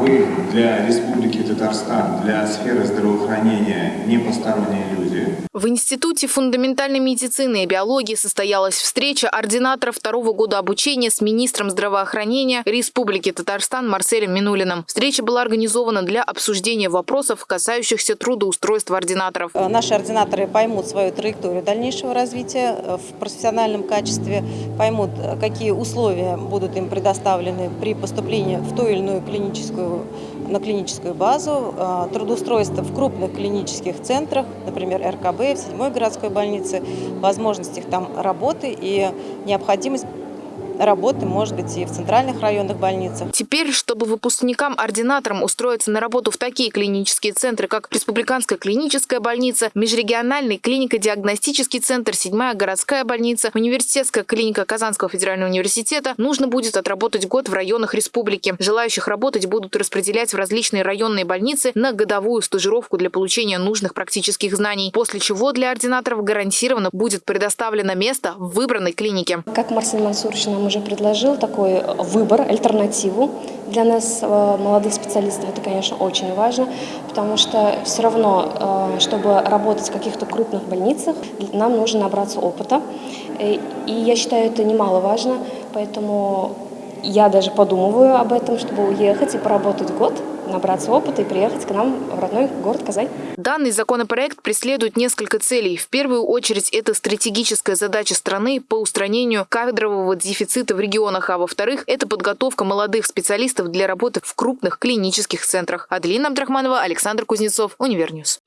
вы для Республики Татарстан, для сферы здравоохранения не посторонние люди? В Институте фундаментальной медицины и биологии состоялась встреча ординаторов второго года обучения с министром здравоохранения Республики Татарстан Марселем Минулиным. Встреча была организована для обсуждения вопросов, касающихся трудоустройства ординаторов. Э, Наши ординаторы поймут свою траекторию дальнейшего развития э, в профессиональном качестве, поймут, э, какие условия будут им предоставлены при поступлении в ту или иную клиническую, на клиническую базу, э, трудоустройство в крупных клинических центрах, например, РКБ, в 7 городской больнице, возможность их там работы и необходимость работы, может быть, и в центральных районных больницах. Теперь, чтобы выпускникам-ординаторам устроиться на работу в такие клинические центры, как Республиканская клиническая больница, Межрегиональный клинико-диагностический центр, Седьмая городская больница, Университетская клиника Казанского федерального университета, нужно будет отработать год в районах республики. Желающих работать будут распределять в различные районные больницы на годовую стажировку для получения нужных практических знаний, после чего для ординаторов гарантированно будет предоставлено место в выбранной клинике. Как Марсель Мансурович нам уже предложил такой выбор, альтернативу для нас, э, молодых специалистов, это, конечно, очень важно, потому что все равно, э, чтобы работать в каких-то крупных больницах, нам нужно набраться опыта. Э, И я считаю, это немаловажно, поэтому я даже подумываю об этом, чтобы уехать и поработать год, набраться опыта и приехать к нам в родной город Казань. Данный законопроект преследует несколько целей. В первую очередь, это стратегическая задача страны по устранению кадрового дефицита в регионах, а во-вторых, это подготовка молодых специалистов для работы в крупных клинических центрах. Аделина Абдрахманова, Александр Кузнецов, Univer News.